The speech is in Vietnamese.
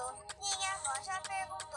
と逃げ場所ペグと